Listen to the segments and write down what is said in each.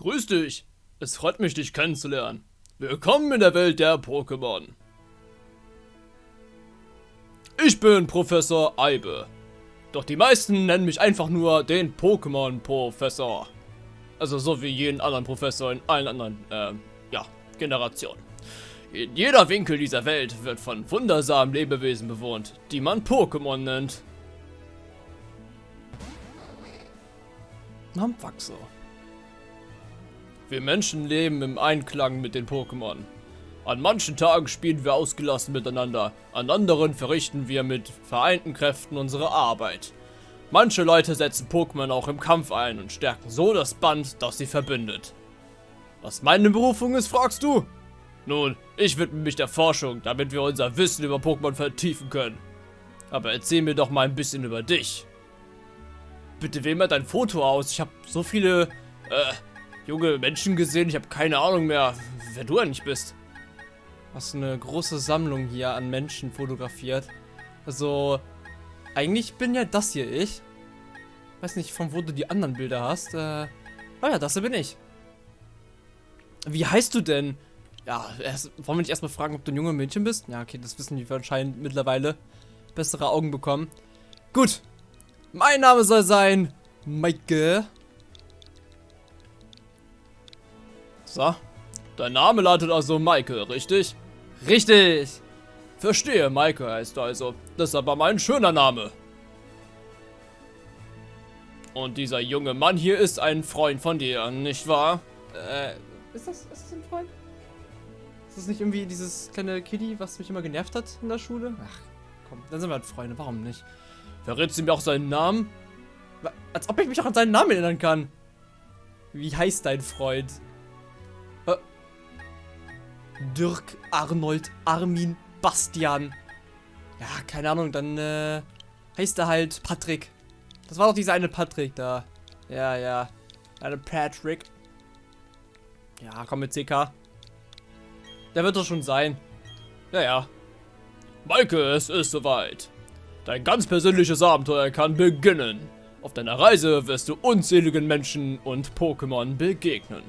Grüß dich. Es freut mich, dich kennenzulernen. Willkommen in der Welt der Pokémon. Ich bin Professor Eibe. Doch die meisten nennen mich einfach nur den Pokémon-Professor. Also so wie jeden anderen Professor in allen anderen, äh, ja, Generationen. In jeder Winkel dieser Welt wird von wundersamen Lebewesen bewohnt, die man Pokémon nennt. Nampwachser. Wir Menschen leben im Einklang mit den Pokémon. An manchen Tagen spielen wir ausgelassen miteinander, an anderen verrichten wir mit vereinten Kräften unsere Arbeit. Manche Leute setzen Pokémon auch im Kampf ein und stärken so das Band, das sie verbindet. Was meine Berufung ist, fragst du? Nun, ich widme mich der Forschung, damit wir unser Wissen über Pokémon vertiefen können. Aber erzähl mir doch mal ein bisschen über dich. Bitte wähl mal dein Foto aus. Ich habe so viele, äh, junge Menschen gesehen. Ich habe keine Ahnung mehr, wer du eigentlich bist. Hast eine große Sammlung hier an Menschen fotografiert. Also, eigentlich bin ja das hier ich. Weiß nicht, von wo du die anderen Bilder hast. Äh, oh ja, das hier bin ich. Wie heißt du denn? Ja, erst, wollen wir nicht erstmal fragen, ob du ein junge Mädchen bist? Ja, okay, das wissen die anscheinend mittlerweile. Bessere Augen bekommen. Gut. Mein Name soll sein Maike. So. Dein Name lautet also Maike, richtig? Richtig. Verstehe, Maike heißt also. Das ist aber mein schöner Name. Und dieser junge Mann hier ist ein Freund von dir, nicht wahr? Äh, ist das, ist das ein Freund? Ist das nicht irgendwie dieses kleine Kitty, was mich immer genervt hat in der Schule? Ach, komm, dann sind wir halt Freunde, warum nicht? Verrätst du mir auch seinen Namen? Als ob ich mich auch an seinen Namen erinnern kann. Wie heißt dein Freund? Dirk, Arnold, Armin, Bastian. Ja, keine Ahnung, dann äh, heißt er halt Patrick. Das war doch dieser eine Patrick da. Ja, ja. Eine Patrick. Ja, komm mit CK. Der wird doch schon sein. Ja, ja. Maike, es ist soweit. Dein ganz persönliches Abenteuer kann beginnen. Auf deiner Reise wirst du unzähligen Menschen und Pokémon begegnen.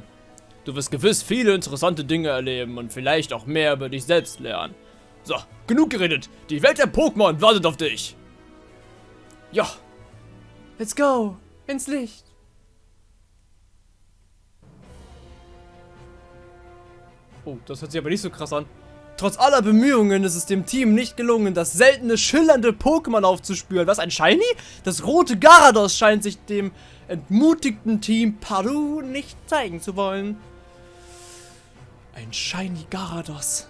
Du wirst gewiss viele interessante Dinge erleben und vielleicht auch mehr über dich selbst lernen. So, genug geredet. Die Welt der Pokémon wartet auf dich. Ja. Let's go. Ins Licht. Oh, das hört sich aber nicht so krass an. Trotz aller Bemühungen ist es dem Team nicht gelungen, das seltene, schillernde Pokémon aufzuspüren. Was, ein Shiny? Das rote Garados scheint sich dem entmutigten Team Paru nicht zeigen zu wollen. Ein Shiny Garados.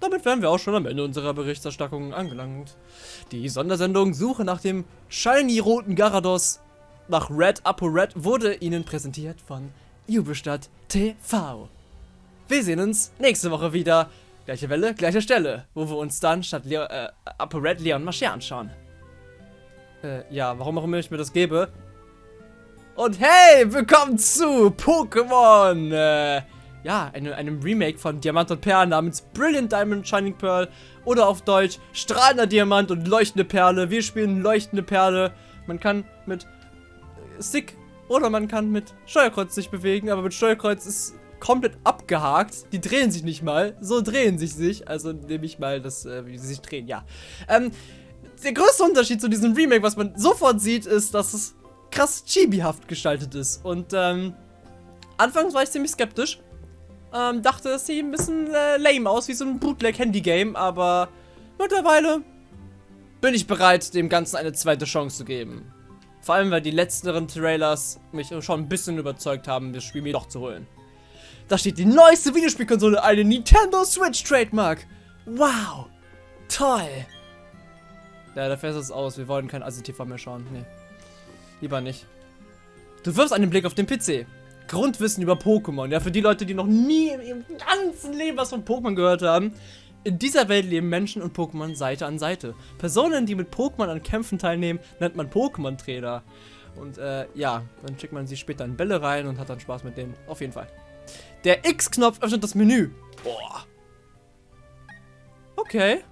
Damit wären wir auch schon am Ende unserer Berichterstattung angelangt. Die Sondersendung Suche nach dem shiny roten Garados nach Red Apo Red wurde Ihnen präsentiert von Jubelstadt TV. Wir sehen uns nächste Woche wieder. Gleiche Welle, gleiche Stelle, wo wir uns dann statt Leo, äh, Apo Red Leon Marcher anschauen. Äh, ja, warum auch immer ich mir das gebe. Und hey, willkommen zu Pokémon! Äh, ja, eine, einem Remake von Diamant und Perl namens Brilliant Diamond Shining Pearl. Oder auf Deutsch Strahlender Diamant und Leuchtende Perle. Wir spielen Leuchtende Perle. Man kann mit Stick oder man kann mit Steuerkreuz sich bewegen, aber mit Steuerkreuz ist komplett abgehakt. Die drehen sich nicht mal. So drehen sich sich. Also nehme ich mal das, äh, wie sie sich drehen, ja. Ähm, der größte Unterschied zu diesem Remake, was man sofort sieht, ist, dass es krass chibihaft gestaltet ist. Und, ähm, anfangs war ich ziemlich skeptisch. Ähm, dachte, es sieht ein bisschen äh, lame aus, wie so ein Bootleg-Handy-Game, aber mittlerweile bin ich bereit, dem Ganzen eine zweite Chance zu geben. Vor allem, weil die letzteren Trailers mich schon ein bisschen überzeugt haben, das Spiel mir doch zu holen. Da steht die neueste Videospielkonsole, eine Nintendo Switch Trademark. Wow. Toll. Ja, da fährt es aus. Wir wollen kein ASI-TV mehr schauen. Nee. Lieber nicht. Du wirfst einen Blick auf den PC. Grundwissen über Pokémon. Ja, für die Leute, die noch nie in ihrem ganzen Leben was von Pokémon gehört haben. In dieser Welt leben Menschen und Pokémon Seite an Seite. Personen, die mit Pokémon an Kämpfen teilnehmen, nennt man Pokémon-Trainer. Und äh, ja, dann schickt man sie später in Bälle rein und hat dann Spaß mit denen. Auf jeden Fall. Der X-Knopf öffnet das Menü. Boah. Okay.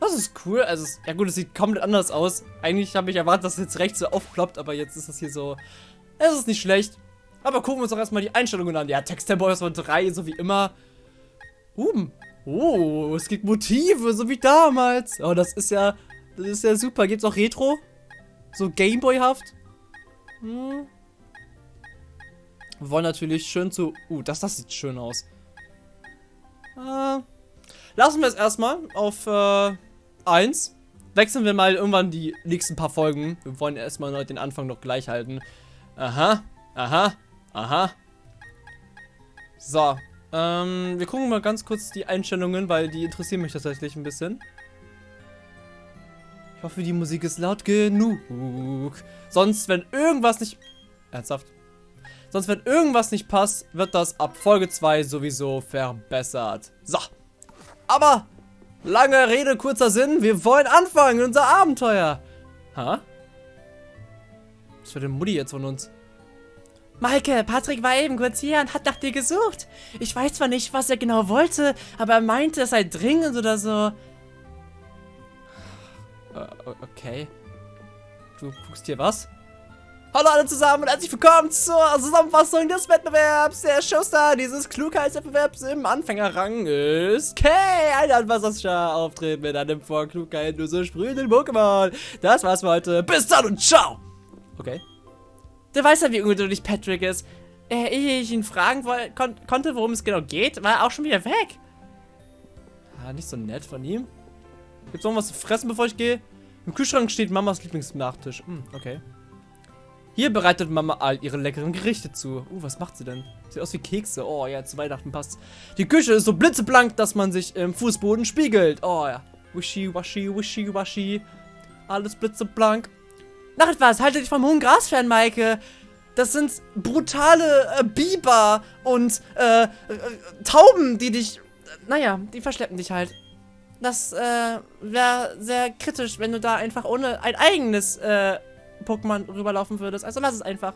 Das ist cool. Also, ja gut, es sieht komplett anders aus. Eigentlich habe ich erwartet, dass es jetzt rechts so aufploppt, aber jetzt ist es hier so. Es ist nicht schlecht. Aber gucken wir uns doch erstmal die Einstellungen an. Ja, Texttempo von 3, so wie immer. Uh, oh, es gibt Motive, so wie damals. Oh, das ist ja, das ist ja super. Gibt's auch Retro? So Gameboy-haft? Hm. Wir wollen natürlich schön zu... Uh, das, das sieht schön aus. Äh, lassen wir es erstmal auf äh, 1. Wechseln wir mal irgendwann die nächsten paar Folgen. Wir wollen erstmal den Anfang noch gleich halten. Aha, aha, aha. So, ähm, wir gucken mal ganz kurz die Einstellungen, weil die interessieren mich tatsächlich ein bisschen. Ich hoffe, die Musik ist laut genug. Sonst, wenn irgendwas nicht... Ernsthaft? Sonst, wenn irgendwas nicht passt, wird das ab Folge 2 sowieso verbessert. So. Aber, lange Rede, kurzer Sinn. Wir wollen anfangen, unser Abenteuer. Ha? Was für eine Mutti jetzt von uns? Maike, Patrick war eben kurz hier und hat nach dir gesucht. Ich weiß zwar nicht, was er genau wollte, aber er meinte, es sei dringend oder so. Uh, okay. Du guckst hier was? Hallo alle zusammen und herzlich willkommen zur Zusammenfassung des Wettbewerbs. Der Showstar dieses Klugheitswettbewerbs im Anfängerrang ist Kay. Ein anwasserscher Auftritt mit einem vor Klugheit nur so sprühenden Pokémon. Das war's für heute. Bis dann und ciao. Okay. Du weißt ja, wie ungeduldig Patrick ist. Äh, ehe ich ihn fragen kon konnte, worum es genau geht, war er auch schon wieder weg. Ah, nicht so nett von ihm. Gibt's noch was zu fressen, bevor ich gehe? Im Kühlschrank steht Mamas Lieblingsnachtisch. Hm, okay. Hier bereitet Mama all ihre leckeren Gerichte zu. Uh, was macht sie denn? Sieht aus wie Kekse. Oh ja, zu Weihnachten passt. Die Küche ist so blitzeblank, dass man sich im Fußboden spiegelt. Oh ja. Wishy, washy, wishy, washy. Alles blitzeblank. Nach etwas, halte dich vom hohen Gras fern, Maike. Das sind brutale äh, Biber und äh, äh, Tauben, die dich... Naja, die verschleppen dich halt. Das äh, wäre sehr kritisch, wenn du da einfach ohne ein eigenes äh, Pokémon rüberlaufen würdest. Also lass es einfach.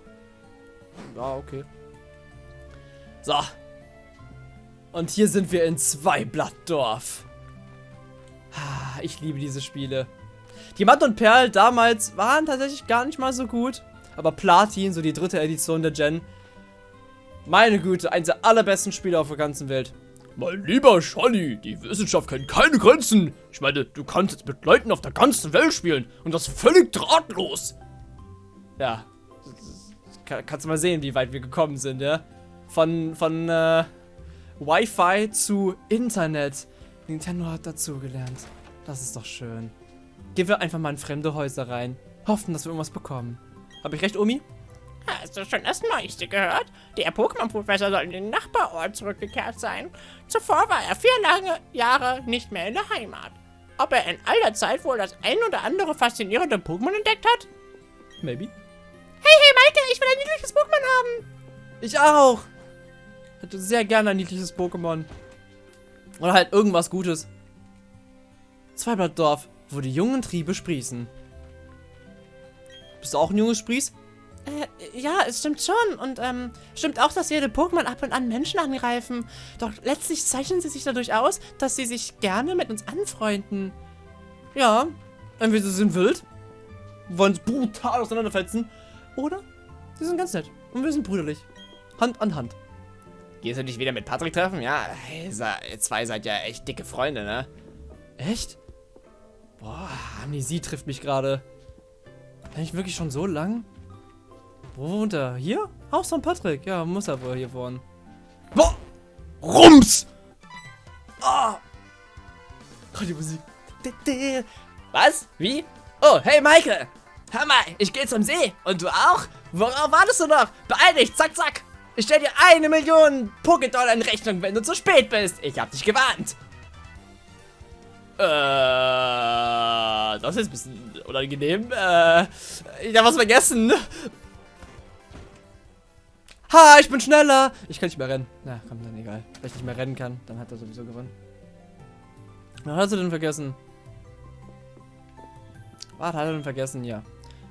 Ja, okay. So. Und hier sind wir in Zweiblattdorf. Ich liebe diese Spiele. Diamant und Perl damals waren tatsächlich gar nicht mal so gut. Aber Platin, so die dritte Edition der Gen, meine Güte, eines der allerbesten Spiele auf der ganzen Welt. Mein lieber Scholli, die Wissenschaft kennt keine Grenzen. Ich meine, du kannst jetzt mit Leuten auf der ganzen Welt spielen und das völlig drahtlos. Ja, kannst du mal sehen, wie weit wir gekommen sind, ja? Von, von, äh, Wi-Fi zu Internet. Nintendo hat dazugelernt. Das ist doch schön. Gehen wir einfach mal in fremde Häuser rein. Hoffen, dass wir irgendwas bekommen. Habe ich recht, Omi? Hast du schon das Neueste gehört? Der Pokémon-Professor soll in den Nachbarort zurückgekehrt sein. Zuvor war er vier lange Jahre nicht mehr in der Heimat. Ob er in all der Zeit wohl das ein oder andere faszinierende Pokémon entdeckt hat? Maybe. Maike, ich will ein niedliches Pokémon haben. Ich auch. Hätte sehr gerne ein niedliches Pokémon. Oder halt irgendwas Gutes. Zweiblattdorf wo die jungen Triebe sprießen. Bist du auch ein junges Spries? Äh, ja, es stimmt schon. Und ähm, stimmt auch, dass jede Pokémon ab und an Menschen angreifen. Doch letztlich zeichnen sie sich dadurch aus, dass sie sich gerne mit uns anfreunden. Ja, entweder sie sind wild, wollen uns brutal auseinanderfetzen, oder sie sind ganz nett und wir sind brüderlich. Hand an Hand. Gehst du dich wieder mit Patrick treffen? Ja, ihr zwei seid ja echt dicke Freunde, ne? Echt? Boah, Amnesie trifft mich gerade. Eigentlich wirklich schon so lang? Wo wohnt er? Hier? Haus von Patrick. Ja, muss er wohl hier wohnen. Boah! Rums! Ah! Oh, die Musik. Was? Wie? Oh, hey Maike! Hör mal, ich gehe zum See. Und du auch? Worauf wartest du noch? Beeil dich, zack, zack! Ich stell dir eine Million Pokédollar in Rechnung, wenn du zu spät bist. Ich hab dich gewarnt. Äh, das ist ein bisschen unangenehm. Äh, ich hab was vergessen. Ha, ich bin schneller. Ich kann nicht mehr rennen. Na, komm, dann egal. Wenn ich nicht mehr rennen kann, dann hat er sowieso gewonnen. Was hast du denn vergessen? Was hat er denn vergessen? Ja.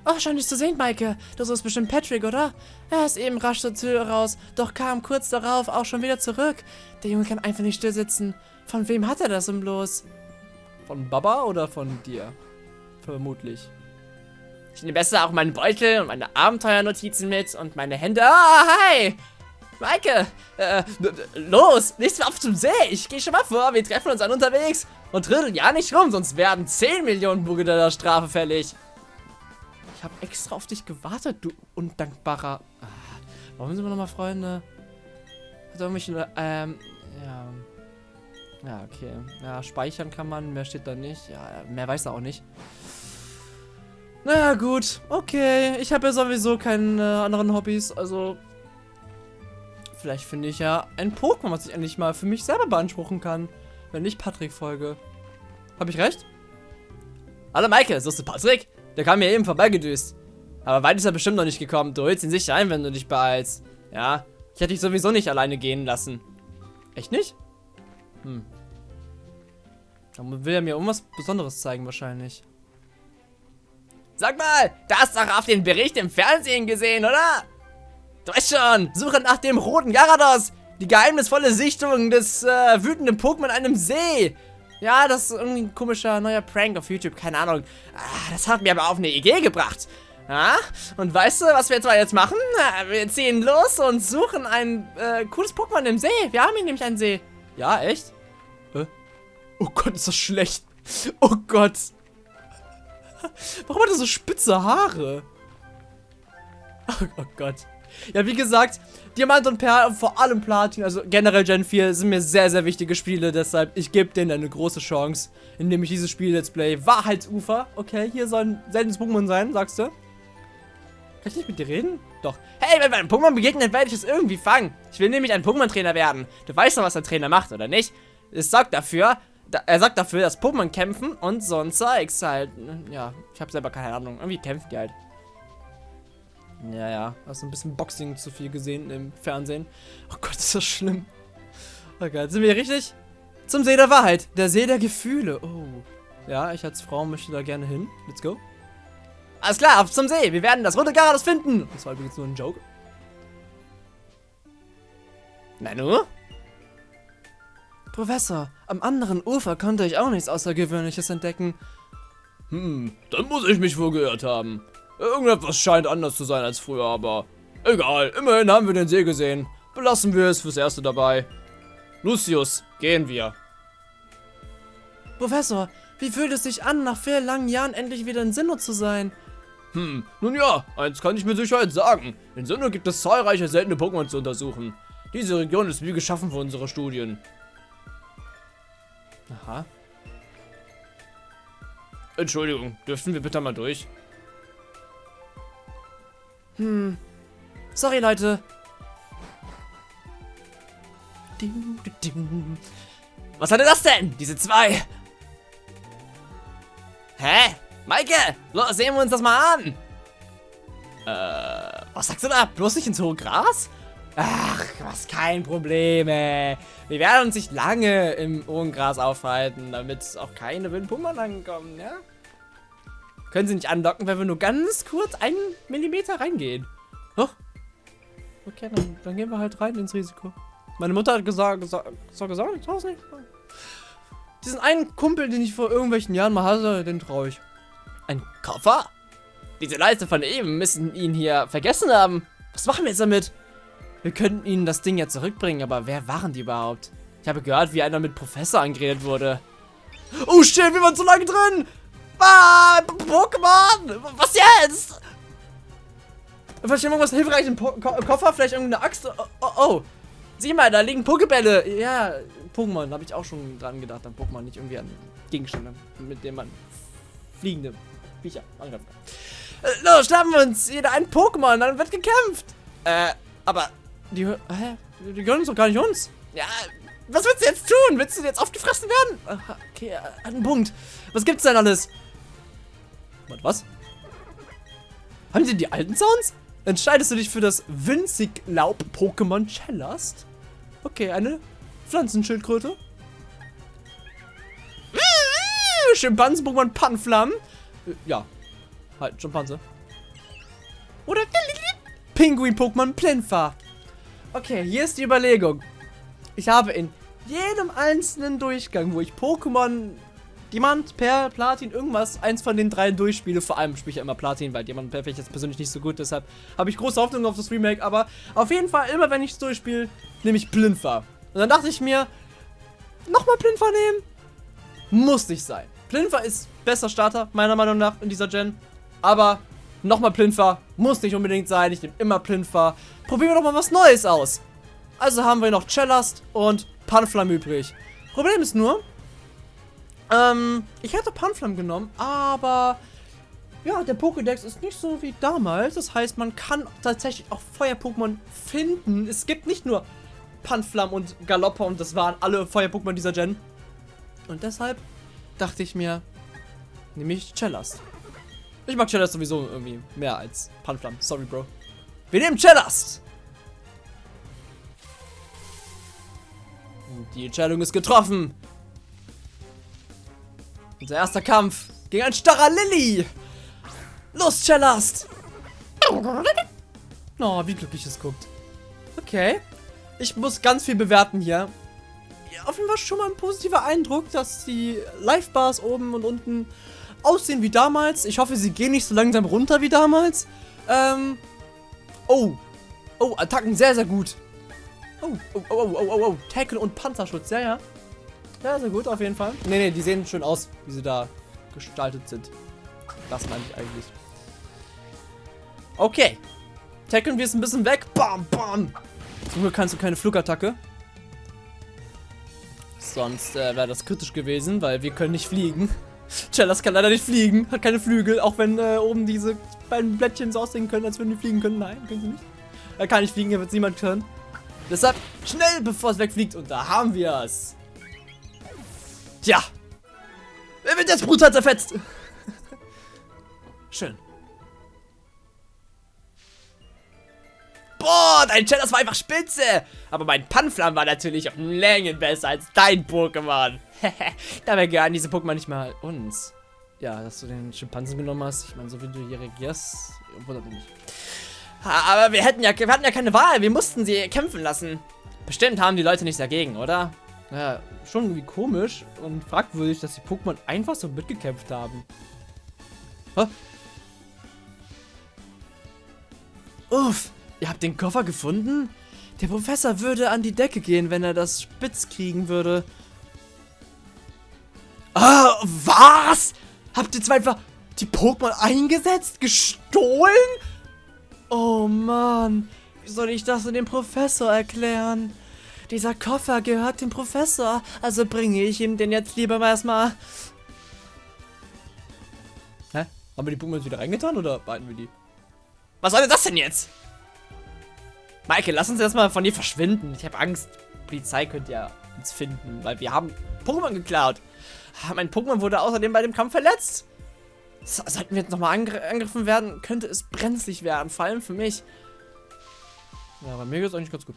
Oh, schön dich zu sehen, Maike. Du suchst bestimmt Patrick, oder? Er ist eben rasch zur Tür raus, doch kam kurz darauf auch schon wieder zurück. Der Junge kann einfach nicht still sitzen. Von wem hat er das denn bloß? Von Baba oder von dir? Vermutlich. Ich nehme besser auch meinen Beutel und meine Abenteuernotizen mit und meine Hände. Ah, hi! Maike! Äh, los! Nichts mehr auf zum See! Ich gehe schon mal vor, wir treffen uns an unterwegs und trödeln ja nicht rum, sonst werden 10 Millionen Bugedaler Strafe fällig. Ich habe extra auf dich gewartet, du undankbarer. Ah, warum sind wir nochmal Freunde? Hat irgendwelche, ähm, ja. Ja, okay. Ja, speichern kann man, mehr steht da nicht. Ja, mehr weiß er auch nicht. Na gut, okay. Ich habe ja sowieso keine äh, anderen Hobbys, also Vielleicht finde ich ja ein Pokémon, was ich endlich mal für mich selber beanspruchen kann. Wenn ich Patrick folge. Habe ich recht? Hallo Maike, suchst du Patrick? Der kam mir eben vorbeigedüst. Aber weit ist er bestimmt noch nicht gekommen. Du holst ihn sicher ein, wenn du dich beeilst. Ja, ich hätte dich sowieso nicht alleine gehen lassen. Echt nicht? Hm. Dann will er mir irgendwas Besonderes zeigen wahrscheinlich. Sag mal, da hast doch auf den Bericht im Fernsehen gesehen, oder? Du weißt schon, Suche nach dem roten Gyarados. Die geheimnisvolle Sichtung des äh, wütenden Pokémon an einem See. Ja, das ist irgendwie ein komischer neuer Prank auf YouTube, keine Ahnung. Ah, das hat mir aber auf eine Idee gebracht. Ja, und weißt du, was wir jetzt mal jetzt machen? Wir ziehen los und suchen ein äh, cooles Pokémon im See. Wir haben hier nämlich einen See. Ja, echt? Hä? Oh Gott, ist das schlecht. Oh Gott. Warum hat er so spitze Haare? Oh, oh Gott. Ja, wie gesagt, Diamant und Perl, vor allem Platin, also generell Gen 4, sind mir sehr, sehr wichtige Spiele. Deshalb, ich gebe denen eine große Chance, indem ich dieses Spiel Let's Play Wahrheitsufer. Okay, hier soll ein seltenes Pokémon sein, sagst du? Kann ich nicht mit dir reden? Doch. Hey, wenn wir einem Pokémon begegnen, werde ich es irgendwie fangen. Ich will nämlich ein Pokémon-Trainer werden. Du weißt doch, was der Trainer macht, oder nicht? Es sorgt dafür, da, er sagt dafür, dass Pokémon kämpfen und so ein Zeugs halt. Ja, ich habe selber keine Ahnung. Irgendwie kämpfen die halt. Ja, ja. Hast du ein bisschen Boxing zu viel gesehen im Fernsehen. Oh Gott, ist das schlimm. Oh Gott, sind wir richtig? Zum See der Wahrheit. Der See der Gefühle. Oh. Ja, ich als Frau möchte da gerne hin. Let's go. Alles klar, auf zum See. Wir werden das rote Garados finden. Das war übrigens nur ein Joke. Nanu? Professor, am anderen Ufer konnte ich auch nichts Außergewöhnliches entdecken. Hm, dann muss ich mich wohl gehört haben. Irgendetwas scheint anders zu sein als früher, aber egal. Immerhin haben wir den See gesehen. Belassen wir es fürs Erste dabei. Lucius, gehen wir. Professor, wie fühlt es sich an, nach vielen langen Jahren endlich wieder in Sinnoh zu sein? Hm, nun ja, eins kann ich mit Sicherheit sagen. In Sinnoh gibt es zahlreiche seltene Pokémon zu untersuchen. Diese Region ist wie geschaffen für unsere Studien. Aha. Entschuldigung, dürften wir bitte mal durch? Hm. Sorry, Leute. Was hatte das denn? Diese zwei. Hä? Maike, los, sehen wir uns das mal an. Äh, was sagst du da? Bloß nicht ins hohe Gras? Ach, was kein Problem, ey. Wir werden uns nicht lange im hohen Gras aufhalten, damit auch keine Windpumper ankommen, ja? Können sie nicht andocken, wenn wir nur ganz kurz einen Millimeter reingehen. Oh. Okay, dann, dann, gehen wir halt rein ins Risiko. Meine Mutter hat gesagt, gesagt, gesagt, ich trau's nicht. Diesen einen Kumpel, den ich vor irgendwelchen Jahren mal hatte, den traue ich. Ein Koffer? Diese Leute von eben müssen ihn hier vergessen haben. Was machen wir jetzt damit? Wir könnten ihnen das Ding ja zurückbringen, aber wer waren die überhaupt? Ich habe gehört, wie einer mit Professor angeredet wurde. Oh shit, wir waren zu lange drin! Ah, Pokémon! Was jetzt? Vielleicht irgendwas hilfreich im po Ko Koffer, vielleicht irgendeine Axt. Oh, oh, oh, Sieh mal, da liegen Pokebälle. Ja, Pokémon, habe ich auch schon dran gedacht, an Pokémon, nicht irgendwie an Gegenstände, mit denen man fliegende Viecher angreifen kann. Äh, los, schnappen wir uns jeder ein Pokémon, dann wird gekämpft. Äh, aber die, hä? Die gehören uns doch gar nicht uns. Ja, was willst du jetzt tun? Willst du jetzt aufgefressen werden? Okay, äh, an einen Punkt. Was gibt's denn alles? Was? Haben die die alten Sounds? Entscheidest du dich für das winzig Laub-Pokémon Cellast? Okay, eine Pflanzenschildkröte. Schimpansen-Pokémon Panflam. Ja, halt, Schimpanse. Oder Pinguin-Pokémon Plinfa. Okay, hier ist die Überlegung. Ich habe in jedem einzelnen Durchgang, wo ich Pokémon Diamant, Perl, Platin, irgendwas, eins von den drei durchspiele. Vor allem spiele ich ja immer Platin, weil finde ich jetzt persönlich nicht so gut. Deshalb habe ich große Hoffnung auf das Remake. Aber auf jeden Fall, immer wenn ich es durchspiele, nehme ich Plinfa. Und dann dachte ich mir, nochmal Plinfa nehmen? Muss nicht sein. Plinfa ist bester Starter, meiner Meinung nach, in dieser Gen. Aber nochmal Plinfa muss nicht unbedingt sein. Ich nehme immer Plinfa. Probieren wir doch mal was Neues aus. Also haben wir noch Cellast und Panflam übrig. Problem ist nur, ähm, ich hätte Panflam genommen, aber ja, der Pokédex ist nicht so wie damals. Das heißt, man kann tatsächlich auch Feuer-Pokémon finden. Es gibt nicht nur Panflam und Galoppa und das waren alle Feuer-Pokémon dieser Gen. Und deshalb dachte ich mir, nehme ich Cellast. Ich mag Cellast sowieso irgendwie mehr als Panflam. Sorry, Bro. Wir nehmen Cellast! Die Entscheidung ist getroffen. Unser erster Kampf gegen ein starrer Lilly. Los, Cellast! Oh, wie glücklich es guckt. Okay. Ich muss ganz viel bewerten hier. Ja, auf jeden Fall schon mal ein positiver Eindruck, dass die Live-Bars oben und unten aussehen wie damals. Ich hoffe, sie gehen nicht so langsam runter wie damals. Ähm. Oh. Oh, Attacken sehr, sehr gut. Oh, oh, oh, oh, oh, oh. Tackle und Panzerschutz, ja, ja. Ja, sehr gut, auf jeden Fall. Nee, nee, die sehen schön aus, wie sie da gestaltet sind. Das meine ich eigentlich. Okay. Tackeln wir es ein bisschen weg. Bam, bam. Zum Glück kannst du keine Flugattacke. Sonst äh, wäre das kritisch gewesen, weil wir können nicht fliegen. Cellas kann leider nicht fliegen, hat keine Flügel, auch wenn äh, oben diese beiden Blättchen so aussehen können, als würden die fliegen können. Nein, können sie nicht. Er kann nicht fliegen, er wird niemand können. Deshalb schnell, bevor es wegfliegt. Und da haben wir es. Tja. Wer wird jetzt brutal zerfetzt? Schön. Boah, dein Chat, war einfach spitze. Aber mein Panflam war natürlich um Längen besser als dein Pokémon. Dabei gehören diese Pokémon nicht mal uns. Ja, dass du den Schimpansen genommen hast. Ich meine, so wie du hier reagierst, wundert mich nicht. Aber wir hätten ja, wir hatten ja keine Wahl. Wir mussten sie kämpfen lassen. Bestimmt haben die Leute nichts dagegen, oder? Ja, schon irgendwie komisch und fragwürdig, dass die Pokémon einfach so mitgekämpft haben. Hä? Uff, ihr habt den Koffer gefunden? Der Professor würde an die Decke gehen, wenn er das spitz kriegen würde. Ah, was? Habt ihr zwar einfach die Pokémon eingesetzt? Gestohlen? Oh Mann, wie soll ich das dem Professor erklären? Dieser Koffer gehört dem Professor, also bringe ich ihm den jetzt lieber mal erstmal. Hä? Haben wir die Pokémon wieder reingetan oder behalten wir die? Was soll denn das denn jetzt? Michael, lass uns erstmal von dir verschwinden. Ich habe Angst. Polizei könnte ja uns finden, weil wir haben Pokémon geklaut. Ah, mein Pokémon wurde außerdem bei dem Kampf verletzt. So, sollten wir jetzt nochmal angr angegriffen werden, könnte es brenzlig werden. Vor allem für mich. Ja, bei mir geht es eigentlich ganz gut.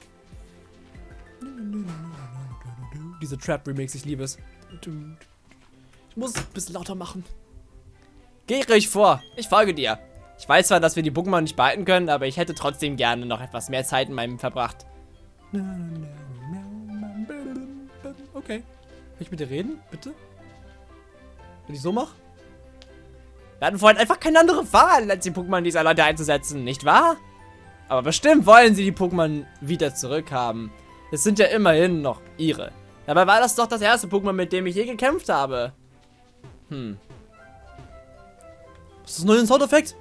Diese Trap-Remix, ich liebe es. Ich muss es ein bisschen lauter machen. Geh ruhig vor. Ich folge dir. Ich weiß zwar, dass wir die Pokémon nicht behalten können, aber ich hätte trotzdem gerne noch etwas mehr Zeit in meinem verbracht. Okay. Kann ich mit dir reden? Bitte? Wenn ich so mache? Wir hatten vorhin einfach keine andere Wahl, als die Pokémon dieser Leute einzusetzen, nicht wahr? Aber bestimmt wollen sie die Pokémon wieder zurückhaben. Es sind ja immerhin noch ihre. Dabei war das doch das erste Pokémon, mit dem ich je gekämpft habe. Hm. Ist das ein neuer Soundeffekt?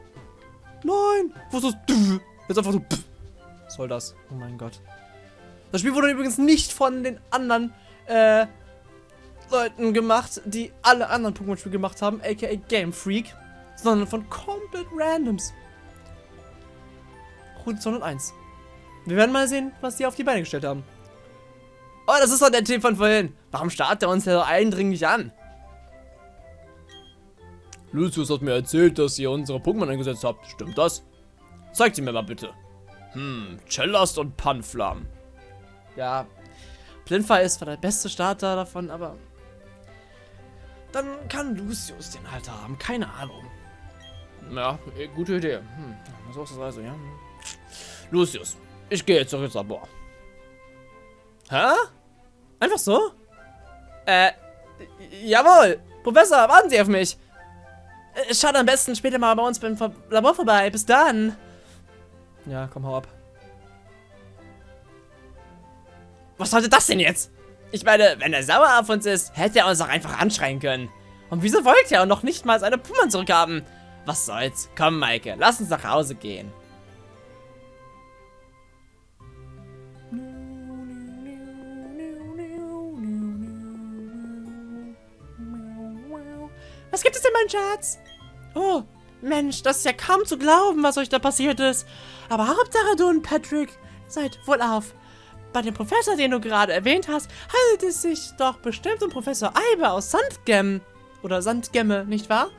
Nein! Wo ist das? Jetzt einfach so. Was soll das? Oh mein Gott. Das Spiel wurde übrigens nicht von den anderen äh, Leuten gemacht, die alle anderen Pokémon-Spiele gemacht haben, aka Game Freak, sondern von komplett Randoms. Route 201. Wir werden mal sehen, was die auf die Beine gestellt haben. Oh, das ist doch der Typ von vorhin. Warum starrt er uns ja so eindringlich an? Lucius hat mir erzählt, dass ihr unsere Pokémon eingesetzt habt. Stimmt das? Zeigt sie mir mal bitte. Hm, Cellast und Panflam. Ja, Plinfa ist zwar der beste Starter davon, aber... Dann kann Lucius den halt haben. Keine Ahnung. Ja, eh, gute Idee. Hm, so ist das also, ja. Lucius, ich gehe jetzt zurück ins Labor. Hä? Einfach so? Äh, jawohl. Professor, warten Sie auf mich. Äh, Schaut am besten später mal bei uns beim Labor vorbei. Bis dann. Ja, komm, hau ab. Was sollte das denn jetzt? Ich meine, wenn er sauer auf uns ist, hätte er uns auch einfach anschreien können. Und wieso wollte er noch nicht mal seine Pummern zurückhaben? Was soll's? Komm, Maike, lass uns nach Hause gehen. Was gibt es denn, mein Schatz? Oh, Mensch, das ist ja kaum zu glauben, was euch da passiert ist. Aber Hauptsache du und Patrick seid wohlauf. Bei dem Professor, den du gerade erwähnt hast, handelt es sich doch bestimmt um Professor Eiber aus Sandgem. Oder Sandgemme, nicht wahr?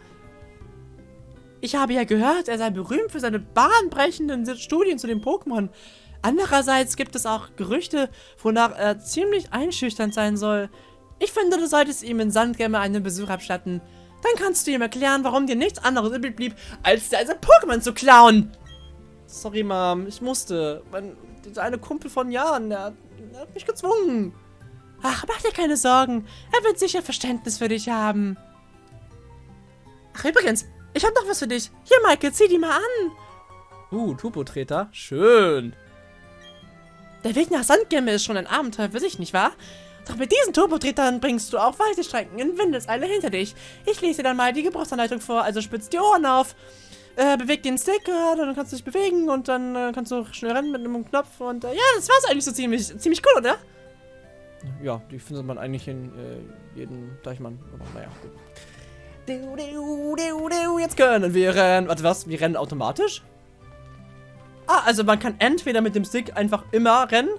Ich habe ja gehört, er sei berühmt für seine bahnbrechenden Studien zu den Pokémon. Andererseits gibt es auch Gerüchte, wonach er ziemlich einschüchternd sein soll. Ich finde, du solltest ihm in Sandgemme einen Besuch abstatten. Dann kannst du ihm erklären, warum dir nichts anderes übrig blieb, als dir sein Pokémon zu klauen. Sorry, Mom, ich musste. Mein, dieser eine Kumpel von Jahren, der, hat- der hat mich gezwungen. Ach, mach dir keine Sorgen. Er wird sicher Verständnis für dich haben. Ach, übrigens, ich habe noch was für dich. Hier, Michael, zieh die mal an. Uh, Turbotreter. Schön. Der Weg nach Sandgemme ist schon ein Abenteuer für sich, nicht wahr? Doch mit diesen Turbotretern bringst du auch weite Strecken in Windeseile hinter dich. Ich lese dir dann mal die Gebrauchsanleitung vor, also spitz die Ohren auf. Äh, beweg den Stick, äh, dann kannst du dich bewegen und dann äh, kannst du schnell rennen mit einem Knopf und äh, ja, das war's eigentlich so ziemlich, ziemlich cool, oder? Ja, die findet man eigentlich in äh, jedem Deichmann. Aber naja, gut. Du, du, du, du, Jetzt können wir rennen. Warte, was? Wir rennen automatisch? Ah, also man kann entweder mit dem Stick einfach immer rennen.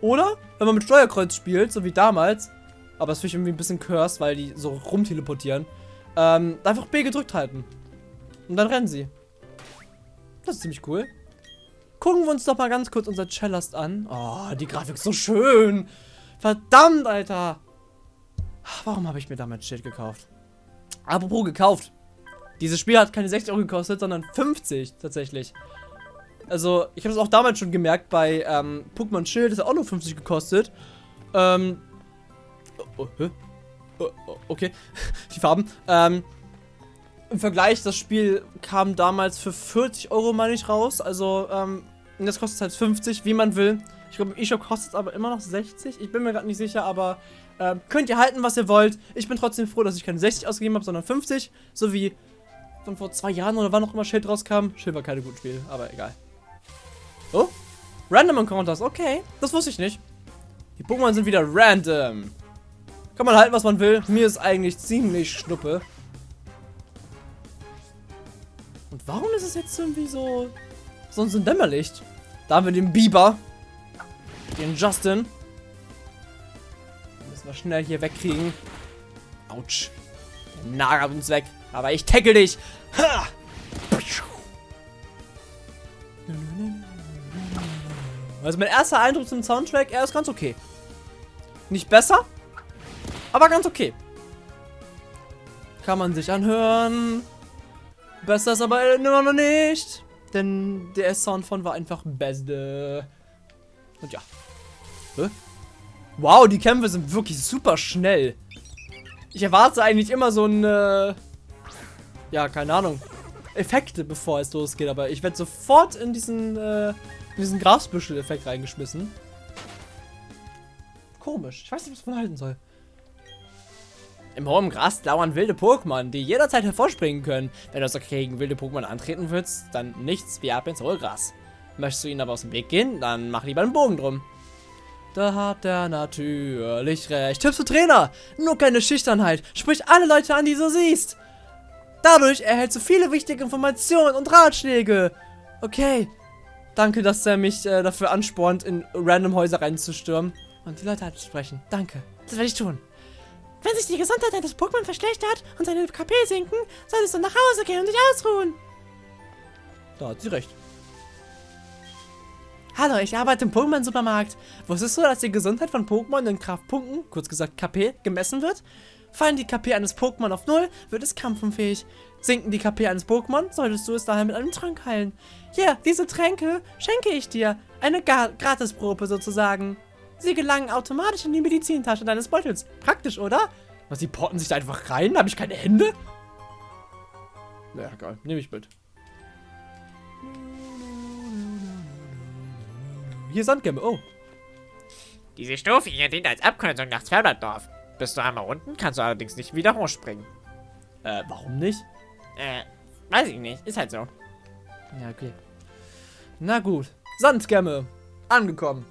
Oder, wenn man mit Steuerkreuz spielt, so wie damals. Aber das finde ich irgendwie ein bisschen cursed, weil die so rumteleportieren. Ähm, einfach B gedrückt halten. Und dann rennen sie. Das ist ziemlich cool. Gucken wir uns doch mal ganz kurz unser Cellast an. Oh, die Grafik ist so schön. Verdammt, Alter. Warum habe ich mir damals Schild gekauft? Apropos gekauft. Dieses Spiel hat keine 60 Euro gekostet, sondern 50 tatsächlich. Also, ich habe es auch damals schon gemerkt, bei ähm, Pokémon Schild ist er auch nur 50 gekostet. Ähm. Oh, oh? Oh, oh, okay. Die Farben. Ähm. Im Vergleich, das Spiel kam damals für 40 Euro, meine ich, raus. Also, ähm, das kostet halt 50, wie man will. Ich glaube, im eShop kostet es aber immer noch 60. Ich bin mir gerade nicht sicher, aber ähm, könnt ihr halten, was ihr wollt. Ich bin trotzdem froh, dass ich keine 60 ausgegeben habe, sondern 50. So wie von vor zwei Jahren oder wann auch immer Schild rauskam. Schild war keine gute Spiel, aber egal. Oh, Random Encounters, okay. Das wusste ich nicht. Die Pokémon sind wieder random. Kann man halten, was man will. Mir ist eigentlich ziemlich schnuppe. Und warum ist es jetzt irgendwie so, so ein Dämmerlicht? Da haben wir den Biber. Den Justin. Müssen wir schnell hier wegkriegen. Autsch. Der nagert uns weg. Aber ich tackle dich. Ha! Also mein erster Eindruck zum Soundtrack, er ist ganz okay. Nicht besser, aber ganz okay. Kann man sich anhören. Besser ist aber immer noch nicht. Denn der Sound von war einfach beste. Und ja. Wow, die Kämpfe sind wirklich super schnell. Ich erwarte eigentlich immer so ein, äh, ja, keine Ahnung, Effekte, bevor es losgeht. Aber ich werde sofort in diesen, äh, diesen Grasbüschel-Effekt reingeschmissen. Komisch. Ich weiß nicht, was man halten soll. Im hohen Gras lauern wilde Pokémon, die jederzeit hervorspringen können. Wenn du also gegen wilde Pokémon antreten willst, dann nichts wie ab ins hohe Gras. Möchtest du ihnen aber aus dem Weg gehen, dann mach lieber einen Bogen drum. Da hat er natürlich recht. Tipps für Trainer. Nur keine Schüchternheit. Sprich alle Leute an, die du siehst. Dadurch erhältst du viele wichtige Informationen und Ratschläge. Okay. Danke, dass er mich äh, dafür anspornt, in random Häuser reinzustürmen. Und die Leute anzusprechen. Danke. Das werde ich tun. Wenn sich die Gesundheit deines Pokémon verschlechtert und seine KP sinken, solltest du nach Hause gehen und dich ausruhen. Da hat sie recht. Hallo, ich arbeite im Pokémon-Supermarkt. Wusstest du, dass die Gesundheit von Pokémon in Kraftpunkten, kurz gesagt KP, gemessen wird? Fallen die KP eines Pokémon auf Null, wird es kampfunfähig. Sinken die KP eines Pokémon, solltest du es daher mit einem Trank heilen. Hier, diese Tränke schenke ich dir. Eine Ga Gratisprobe sozusagen. Sie gelangen automatisch in die Medizintasche deines Beutels. Praktisch, oder? Was, die porten sich da einfach rein? Habe ich keine Hände? Naja, egal. Nehme ich mit. Hier Sandgämme. Oh. Diese Stufe hier dient als Abkürzung nach Zwerglanddorf. Bist du einmal unten, kannst du allerdings nicht wieder hochspringen. Äh, warum nicht? Äh, weiß ich nicht. Ist halt so. Ja, okay. Na gut. Sandgämme. Angekommen.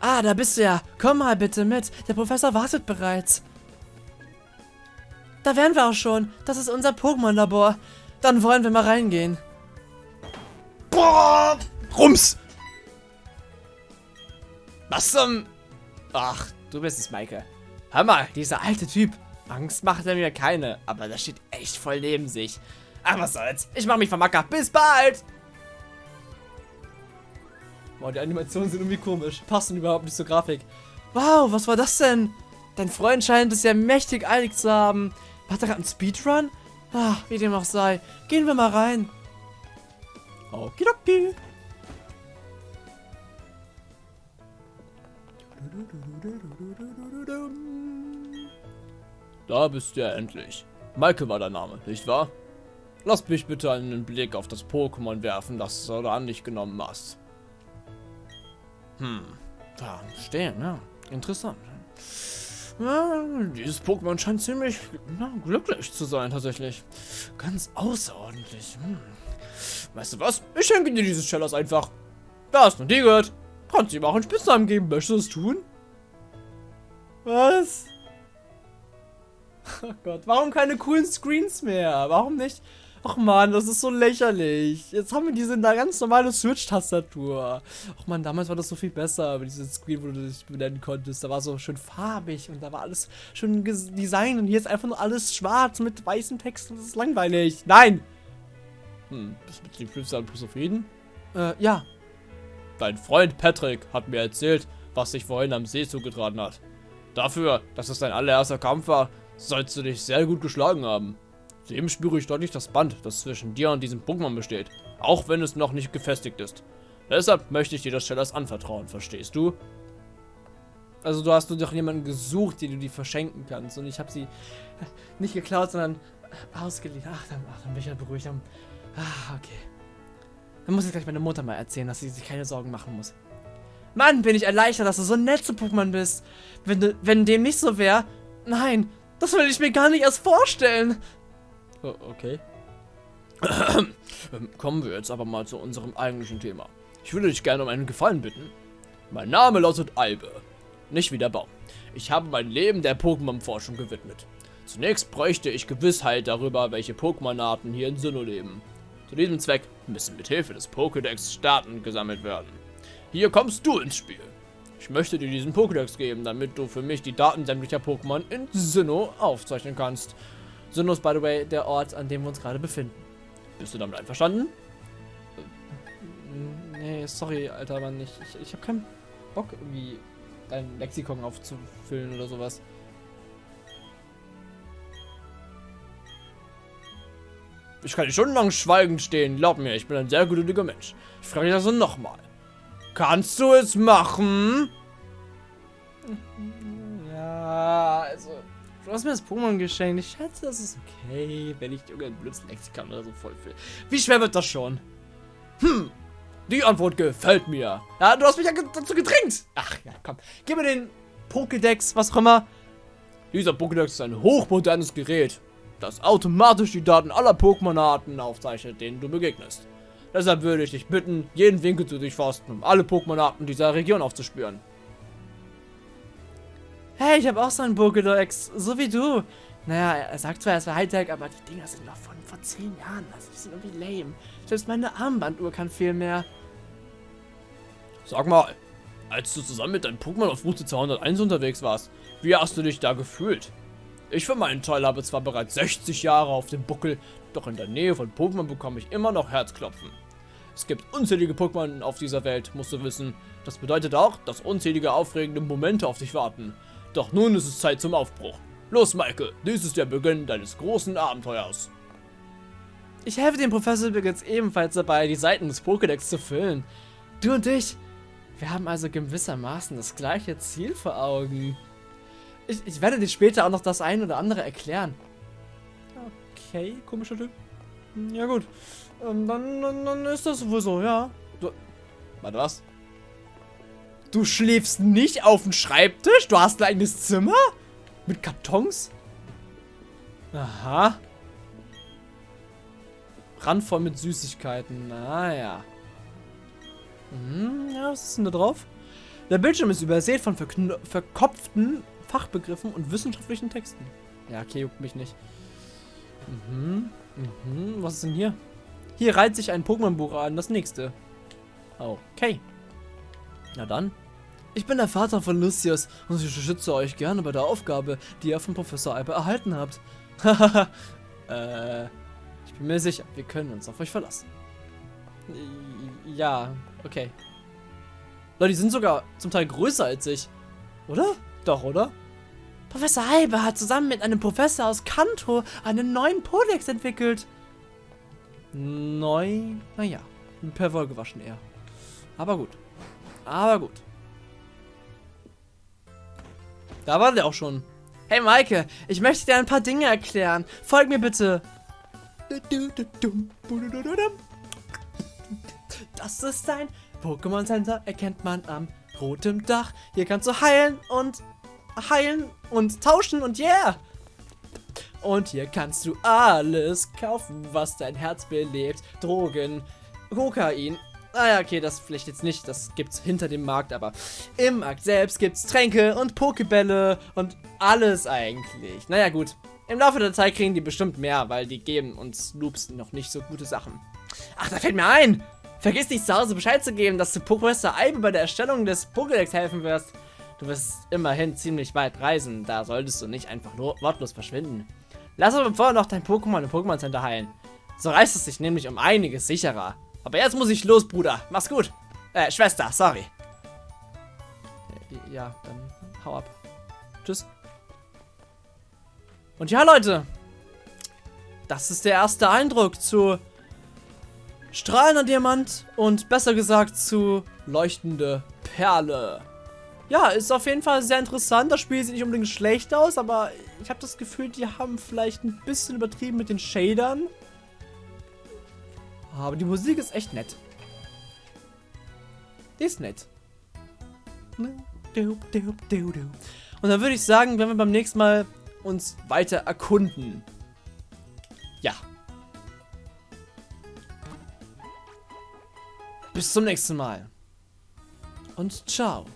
Ah, da bist du ja. Komm mal bitte mit. Der Professor wartet bereits. Da wären wir auch schon. Das ist unser Pokémon-Labor. Dann wollen wir mal reingehen. Boah! Rums! Was zum... Ach, du bist es, Maike. Hör mal, dieser alte Typ. Angst macht er mir keine, aber der steht echt voll neben sich. Ach, was soll's. Ich mach mich vom Acker. Bis bald! Boah, die Animationen sind irgendwie komisch. Passen überhaupt nicht zur Grafik. Wow, was war das denn? Dein Freund scheint es ja mächtig eilig zu haben. Hat er gerade einen Speedrun? Ah, wie dem auch sei. Gehen wir mal rein. Okidoki. Da bist du ja endlich. Maike war der Name, nicht wahr? Lass mich bitte einen Blick auf das Pokémon werfen, das du an dich genommen hast. Hm, da stehen, ja. Interessant. Ja, dieses Pokémon scheint ziemlich na, glücklich zu sein, tatsächlich. Ganz außerordentlich. Hm. Weißt du was? Ich schenke dir dieses Schellers einfach. Da hast du die gehört. Kannst ihm auch einen Spitznamen geben. Möchtest du das tun? Was? Oh Gott, warum keine coolen Screens mehr? Warum nicht? Ach man, das ist so lächerlich. Jetzt haben wir diese ganz normale Switch-Tastatur. Ach man, damals war das so viel besser, aber dieses Screen, wo du dich benennen konntest, da war so schön farbig und da war alles schön designt und hier ist einfach nur alles schwarz mit weißem Text und das ist langweilig. Nein! Hm, bist du mit dem Flipside zufrieden? Äh, ja. Dein Freund Patrick hat mir erzählt, was sich vorhin am See zugetragen hat. Dafür, dass es dein allererster Kampf war, sollst du dich sehr gut geschlagen haben. Zudem spüre ich deutlich das Band, das zwischen dir und diesem Pokémon besteht, auch wenn es noch nicht gefestigt ist. Deshalb möchte ich dir das Shellers anvertrauen, verstehst du? Also du hast nur doch jemanden gesucht, den du die verschenken kannst und ich habe sie nicht geklaut, sondern ausgeliehen. Ach, dann, ach, dann bin ich ja beruhigt. Dann, ah, okay. Dann muss ich gleich meine Mutter mal erzählen, dass sie sich keine Sorgen machen muss. Mann, bin ich erleichtert, dass du so nett zu Pokémon bist. Wenn, wenn dem nicht so wäre, nein, das will ich mir gar nicht erst vorstellen. Oh, okay. Ähm, kommen wir jetzt aber mal zu unserem eigentlichen Thema. Ich würde dich gerne um einen Gefallen bitten. Mein Name lautet Albe. Nicht wie der Baum. Ich habe mein Leben der Pokémon-Forschung gewidmet. Zunächst bräuchte ich Gewissheit darüber, welche Pokémon-Arten hier in Sinnoh leben. Zu diesem Zweck müssen mit Hilfe des Pokédex Daten gesammelt werden. Hier kommst du ins Spiel. Ich möchte dir diesen Pokédex geben, damit du für mich die Daten sämtlicher Pokémon in Sinnoh aufzeichnen kannst. Sinnoh ist, by the way, der Ort, an dem wir uns gerade befinden. Bist du damit einverstanden? Nee, sorry, alter Mann. Ich, ich, ich habe keinen Bock, irgendwie dein Lexikon aufzufüllen oder sowas. Ich kann nicht stundenlang schweigend stehen. Glaub mir, ich bin ein sehr geduldiger Mensch. Ich frage dich also nochmal. Kannst du es machen? Ja, also. Du hast mir das Pokémon geschenkt. Ich schätze, das ist okay, wenn ich irgendein blödes Lexikon oder so voll will. Wie schwer wird das schon? Hm, die Antwort gefällt mir. Ja, du hast mich ja dazu gedrängt. Ach ja, komm. Gib mir den Pokédex, was auch immer. Dieser Pokédex ist ein hochmodernes Gerät, das automatisch die Daten aller Pokémon-Arten aufzeichnet, denen du begegnest. Deshalb würde ich dich bitten, jeden Winkel zu durchforsten, um alle Pokémon-Arten dieser Region aufzuspüren. Hey, ich habe auch so einen Pokédex, so wie du. Naja, er sagt zwar, er ist Hightech, aber die Dinger sind noch von vor 10 Jahren. Also, die sind irgendwie lame. Selbst meine Armbanduhr kann viel mehr. Sag mal, als du zusammen mit deinem Pokémon auf Route 201 unterwegs warst, wie hast du dich da gefühlt? Ich für meinen Teil habe zwar bereits 60 Jahre auf dem Buckel, doch in der Nähe von Pokémon bekomme ich immer noch Herzklopfen. Es gibt unzählige Pokémon auf dieser Welt, musst du wissen. Das bedeutet auch, dass unzählige aufregende Momente auf dich warten. Doch nun ist es Zeit zum Aufbruch. Los, Maike, dies ist der Beginn deines großen Abenteuers. Ich helfe dem Professor übrigens ebenfalls dabei, die Seiten des Pokédex zu füllen. Du und ich, Wir haben also gewissermaßen das gleiche Ziel vor Augen. Ich, ich werde dir später auch noch das ein oder andere erklären. Okay, komischer Typ. Hm, Ja gut. Ähm, dann, dann, dann ist das wohl so, ja. Du, Warte, was? Du schläfst nicht auf dem Schreibtisch? Du hast ein eigenes Zimmer? Mit Kartons? Aha. Randvoll mit Süßigkeiten. Naja. Hm, ja, was ist denn da drauf? Der Bildschirm ist übersät von verkopften Fachbegriffen und wissenschaftlichen Texten. Ja, okay, juckt mich nicht. Mhm, mhm, was ist denn hier? Hier reiht sich ein Pokémon-Buch an, das nächste. Okay. Na dann. Ich bin der Vater von Lucius und ich unterstütze euch gerne bei der Aufgabe, die ihr von Professor Alper erhalten habt. Hahaha. äh, ich bin mir sicher, wir können uns auf euch verlassen. Ja, okay. Leute, die sind sogar zum Teil größer als ich. Oder? Doch, oder? Professor Alber hat zusammen mit einem Professor aus Kanto einen neuen Podex entwickelt. Neu? Naja, per Wohl gewaschen eher. Aber gut. Aber gut. Da war der auch schon. Hey Maike, ich möchte dir ein paar Dinge erklären. Folg mir bitte. Das ist ein Pokémon Center, erkennt man am rotem Dach. Hier kannst du heilen und heilen und tauschen und yeah. Und hier kannst du alles kaufen, was dein Herz belebt. Drogen, Kokain. Ah ja, okay, das vielleicht jetzt nicht, das gibt's hinter dem Markt, aber im Markt selbst gibt's Tränke und Pokebälle und alles eigentlich. Naja, gut. Im Laufe der Zeit kriegen die bestimmt mehr, weil die geben uns Loops noch nicht so gute Sachen. Ach, da fällt mir ein! Vergiss nicht zu Hause Bescheid zu geben, dass du Professor Eibe bei der Erstellung des Pokédex helfen wirst. Du wirst immerhin ziemlich weit reisen, da solltest du nicht einfach nur wortlos verschwinden. Lass aber vorher noch dein Pokémon im Pokémon Center heilen. So reißt es sich nämlich um einiges sicherer. Aber jetzt muss ich los, Bruder. Mach's gut. Äh, Schwester, sorry. Ja, dann hau ab. Tschüss. Und ja, Leute. Das ist der erste Eindruck zu strahlender Diamant und besser gesagt zu leuchtende Perle. Ja, ist auf jeden Fall sehr interessant. Das Spiel sieht nicht unbedingt schlecht aus, aber ich habe das Gefühl, die haben vielleicht ein bisschen übertrieben mit den Shadern. Aber die Musik ist echt nett. Die ist nett. Und dann würde ich sagen, werden wir beim nächsten Mal uns weiter erkunden. Ja. Bis zum nächsten Mal. Und ciao.